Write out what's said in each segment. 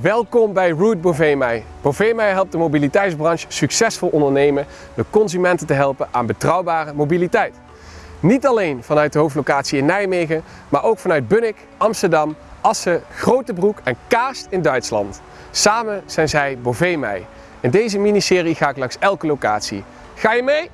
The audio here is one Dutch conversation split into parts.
Welkom bij Route Bovemei. Bovemei helpt de mobiliteitsbranche succesvol ondernemen door consumenten te helpen aan betrouwbare mobiliteit. Niet alleen vanuit de hoofdlocatie in Nijmegen, maar ook vanuit Bunnik, Amsterdam, Assen, Grotebroek en Kaast in Duitsland. Samen zijn zij Bovemei. In deze miniserie ga ik langs elke locatie. Ga je mee?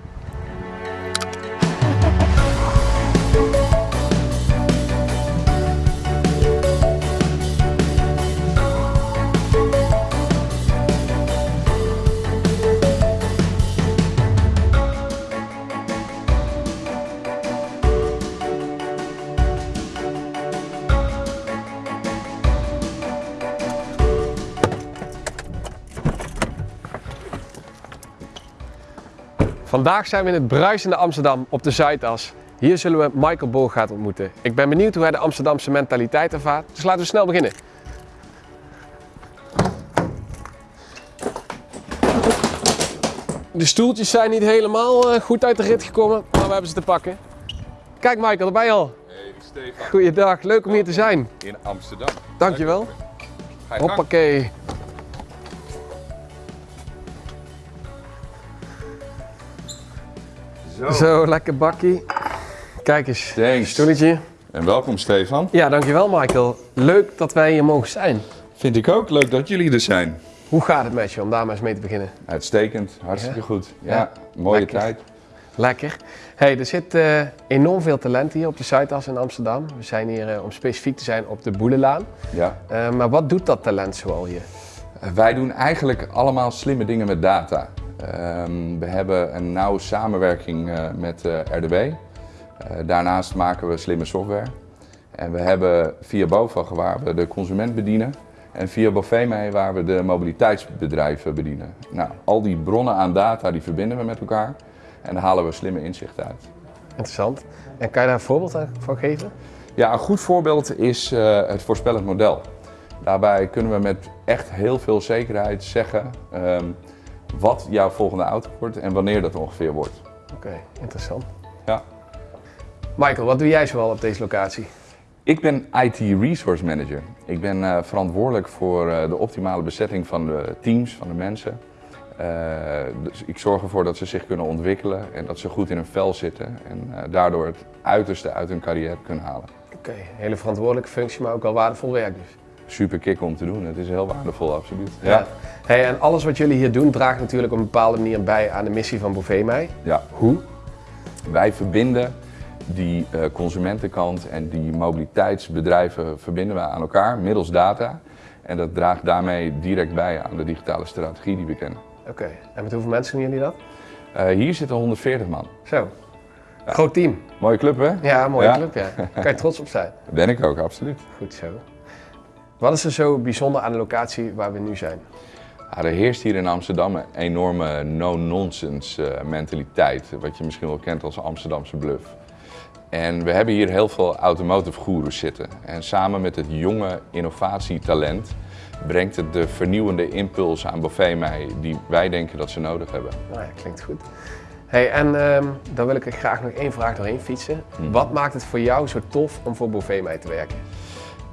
Vandaag zijn we in het bruisende Amsterdam op de Zuidas. Hier zullen we Michael Bogaert ontmoeten. Ik ben benieuwd hoe hij de Amsterdamse mentaliteit ervaart, dus laten we snel beginnen. De stoeltjes zijn niet helemaal eh, goed uit de rit gekomen, maar we hebben ze te pakken. Kijk Michael, daar ben je al. Hey Stefan, Goeiedag, leuk om hier te zijn. in Amsterdam. Dankjewel. Hoppakee. Zo. Zo, lekker bakkie. Kijk eens, Thanks. stoeltje. En welkom Stefan. Ja, dankjewel Michael. Leuk dat wij hier mogen zijn. Vind ik ook leuk dat jullie er zijn. Hoe gaat het met je om daar maar eens mee te beginnen? Uitstekend, hartstikke Ja? goed. Ja, Ja. mooie Lekker. tijd. Lekker. Hey, er zit eh, enorm veel talent hier op de Zuidas in Amsterdam. We zijn hier eh, om specifiek te zijn op de Boelenlaan. Ja. Eh, maar wat doet dat talent zoal hier? Wij doen eigenlijk allemaal slimme dingen met data. Ehm, we hebben een nauwe samenwerking eh, met eh, RDB. Eh, daarnaast maken we slimme software. En we hebben via BOVAG waar we de consument bedienen. En via Bovemei waar we de mobiliteitsbedrijven bedienen. Nou, al die bronnen aan data die verbinden we met elkaar. En daar halen we slimme inzichten uit. Interessant. En kan je daar een voorbeeld van geven? Ja, een goed voorbeeld is het voorspellend model. Daarbij kunnen we met echt heel veel zekerheid zeggen ehm, wat jouw volgende auto wordt en wanneer dat ongeveer wordt. Oké, interessant. Ja. Michael, wat doe jij zoal op deze locatie? Ik ben IT Resource Manager. Ik ben eh, verantwoordelijk voor eh, de optimale bezetting van de teams, van de mensen. Eh, dus ik zorg ervoor dat ze zich kunnen ontwikkelen en dat ze goed in hun vel zitten en daardoor het uiterste uit hun carrière kunnen halen. Oké, hele verantwoordelijke functie, maar ook wel waardevol werk dus. Super kick om te doen. Het is heel waardevol, absoluut. Ja. Hey, en alles wat jullie hier doen draagt natuurlijk op een bepaalde manier bij aan de missie van Bovemei. ja. Hoe? Wij verbinden die eh, consumentenkant en die mobiliteitsbedrijven verbinden we aan elkaar middels data. En dat draagt daarmee direct bij aan de digitale strategie die we kennen. Oké, en met hoeveel mensen doen jullie dat? Eh, hier zitten 140 man. Zo. Groot team. Mooie club hè? Ja, mooie Ja. club, ja. Kan je trots op zijn. Ben ik ook, absoluut. Goed zo. Wat is er zo bijzonder aan de locatie waar we nu zijn? Ja, er heerst hier in Amsterdam een enorme no-nonsense eh, mentaliteit, wat je misschien wel kent als Amsterdamse bluff. En we hebben hier heel veel automotive goeroes zitten. En samen met het jonge innovatietalent brengt het de vernieuwende impuls aan Bovemei die wij denken dat ze nodig hebben. Nou ja, klinkt goed. Hey, en ehm, dan wil ik er graag nog één vraag doorheen fietsen. Wat maakt het voor jou zo tof om voor Bovemei te werken?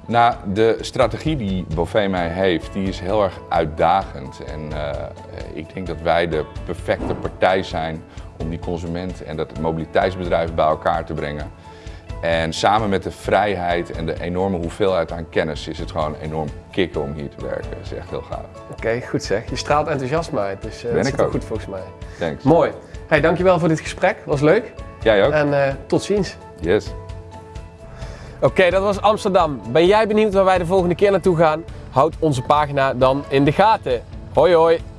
Nou, de strategie die Bovemei heeft, die is heel erg uitdagend. En eh, ik denk dat wij de perfecte partij zijn om die consument en dat mobiliteitsbedrijf bij elkaar te brengen. En samen met de vrijheid en de enorme hoeveelheid aan kennis is het gewoon enorm kicken om hier te werken. Dat is echt heel gaaf. Oké, goed zeg. Je straalt enthousiasme uit, dus eh Ben dat ook. goed volgens mij. Thanks. Mooi. Hey, dankjewel voor dit gesprek. Was leuk. Jij ook? En eh, tot ziens. Yes. Oké, dat was Amsterdam. Ben jij benieuwd waar wij de volgende keer naartoe gaan? Houd onze pagina dan in de gaten. Hoi hoi.